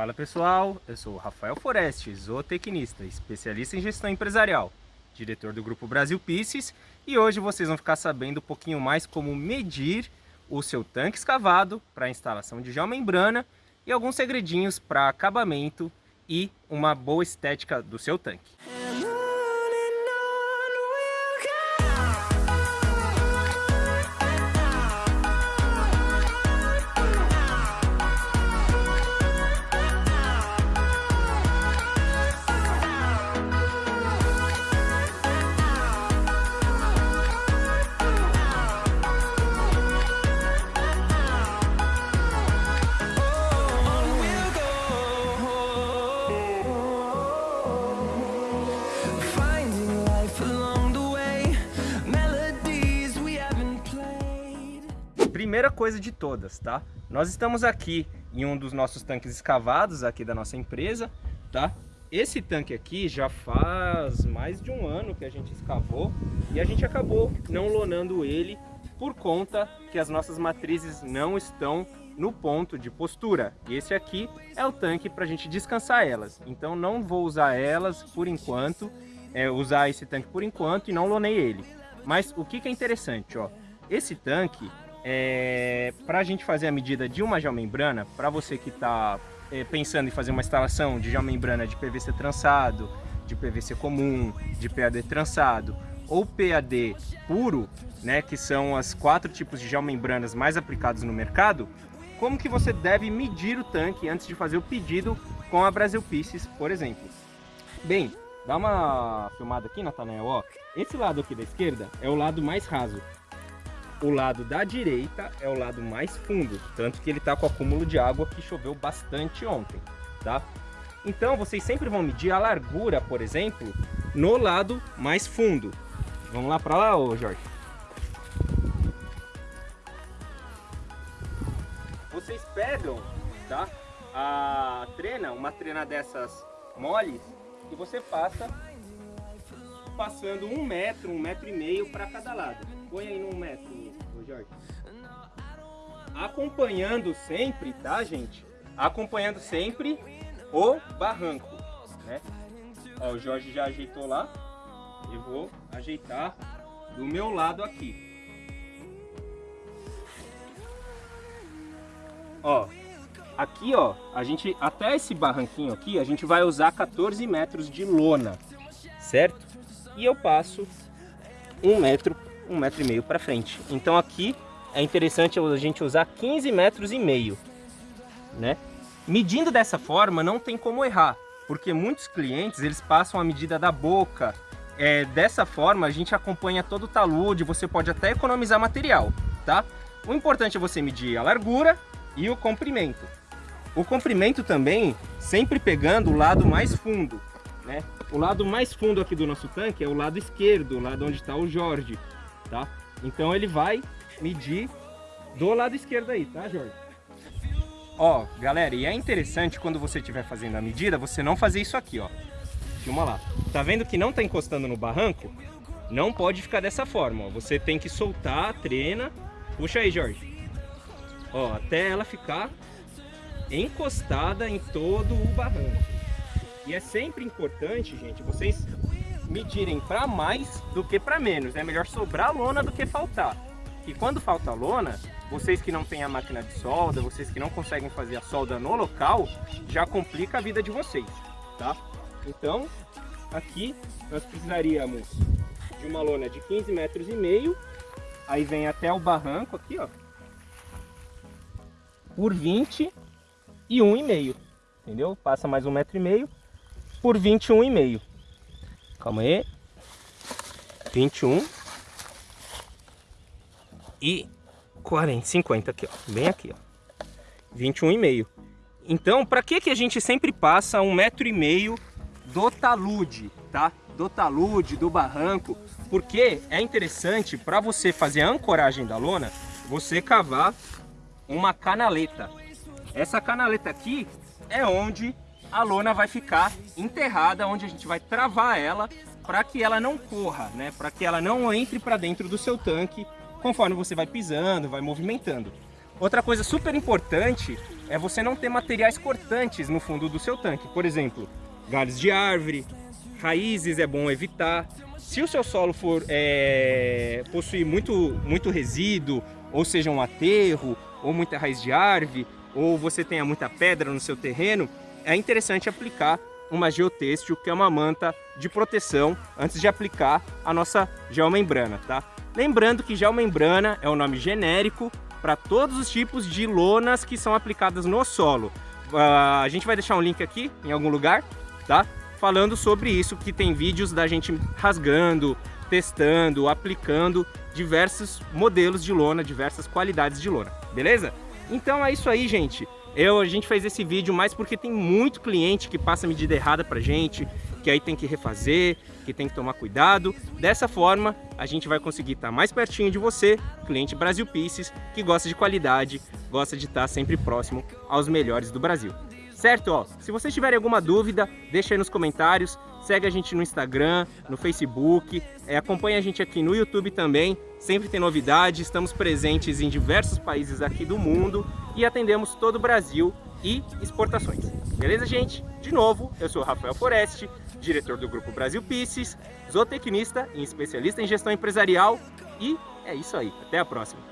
Fala pessoal, eu sou Rafael Foreste, zootecnista, especialista em gestão empresarial, diretor do Grupo Brasil Pisces e hoje vocês vão ficar sabendo um pouquinho mais como medir o seu tanque escavado para instalação de geomembrana e alguns segredinhos para acabamento e uma boa estética do seu tanque. Primeira coisa de todas, tá? Nós estamos aqui em um dos nossos tanques escavados aqui da nossa empresa, tá? Esse tanque aqui já faz mais de um ano que a gente escavou e a gente acabou não lonando ele por conta que as nossas matrizes não estão no ponto de postura. Esse aqui é o tanque para a gente descansar elas. Então não vou usar elas por enquanto, é, usar esse tanque por enquanto e não lonei ele. Mas o que, que é interessante, ó, esse tanque é, para a gente fazer a medida de uma geomembrana, para você que está é, pensando em fazer uma instalação de geomembrana de PVC trançado, de PVC comum, de PAD trançado ou PAD puro, né, que são as quatro tipos de geomembranas mais aplicados no mercado, como que você deve medir o tanque antes de fazer o pedido com a Brasil Pieces, por exemplo. Bem, dá uma filmada aqui, Nathanael, ó. Esse lado aqui da esquerda é o lado mais raso, o lado da direita é o lado mais fundo, tanto que ele está com acúmulo de água que choveu bastante ontem, tá? Então vocês sempre vão medir a largura, por exemplo, no lado mais fundo. Vamos lá para lá, ô Jorge? Vocês pegam, tá? A trena, uma trena dessas moles, e você passa passando um metro, um metro e meio para cada lado. Põe aí no metro, Acompanhando sempre, tá, gente? Acompanhando sempre o barranco, né? Ó, o Jorge já ajeitou lá. Eu vou ajeitar do meu lado aqui. Ó, aqui ó, a gente, até esse barranquinho aqui, a gente vai usar 14 metros de lona, certo? E eu passo um metro um metro e meio para frente. Então aqui é interessante a gente usar 15 metros e meio, né? Medindo dessa forma não tem como errar, porque muitos clientes eles passam a medida da boca. É, dessa forma a gente acompanha todo o talude, você pode até economizar material, tá? O importante é você medir a largura e o comprimento. O comprimento também sempre pegando o lado mais fundo, né? O lado mais fundo aqui do nosso tanque é o lado esquerdo, o lado onde está o Jorge tá? Então ele vai medir do lado esquerdo aí, tá, Jorge? Ó, galera, e é interessante quando você estiver fazendo a medida, você não fazer isso aqui, ó. Filma lá. Tá vendo que não tá encostando no barranco? Não pode ficar dessa forma, ó. Você tem que soltar a trena. Puxa aí, Jorge. Ó, até ela ficar encostada em todo o barranco. E é sempre importante, gente, vocês medirem para mais do que para menos. É melhor sobrar lona do que faltar. E quando falta lona, vocês que não têm a máquina de solda, vocês que não conseguem fazer a solda no local, já complica a vida de vocês, tá? Então, aqui nós precisaríamos de uma lona de 15 metros e meio, aí vem até o barranco aqui, ó, por 20 e um e meio, entendeu? Passa mais um metro e meio por 21 e meio. Calma aí. 21. E 40, 50 aqui, ó. Bem aqui, ó. 21,5. Então, para que, que a gente sempre passa um metro e meio do talude, tá? Do talude, do barranco. Porque é interessante para você fazer a ancoragem da lona, você cavar uma canaleta. Essa canaleta aqui é onde a lona vai ficar enterrada, onde a gente vai travar ela para que ela não corra, né? Para que ela não entre para dentro do seu tanque conforme você vai pisando, vai movimentando. Outra coisa super importante é você não ter materiais cortantes no fundo do seu tanque. Por exemplo, galhos de árvore, raízes é bom evitar. Se o seu solo for é, possuir muito, muito resíduo, ou seja, um aterro, ou muita raiz de árvore, ou você tenha muita pedra no seu terreno, é interessante aplicar uma geotêxtil, que é uma manta de proteção, antes de aplicar a nossa geomembrana, tá? Lembrando que geomembrana é o nome genérico para todos os tipos de lonas que são aplicadas no solo. Uh, a gente vai deixar um link aqui em algum lugar, tá? Falando sobre isso, que tem vídeos da gente rasgando, testando, aplicando diversos modelos de lona, diversas qualidades de lona, beleza? Então é isso aí, gente. Eu, a gente fez esse vídeo mais porque tem muito cliente que passa medida errada pra gente, que aí tem que refazer, que tem que tomar cuidado. Dessa forma, a gente vai conseguir estar mais pertinho de você, cliente Brasil Pieces, que gosta de qualidade, gosta de estar sempre próximo aos melhores do Brasil. Certo? Ó, se vocês tiverem alguma dúvida, deixa aí nos comentários, segue a gente no Instagram, no Facebook, é, acompanha a gente aqui no YouTube também, sempre tem novidade, estamos presentes em diversos países aqui do mundo e atendemos todo o Brasil e exportações. Beleza, gente? De novo, eu sou Rafael Foreste, diretor do Grupo Brasil Pisces, zootecnista e especialista em gestão empresarial e é isso aí. Até a próxima.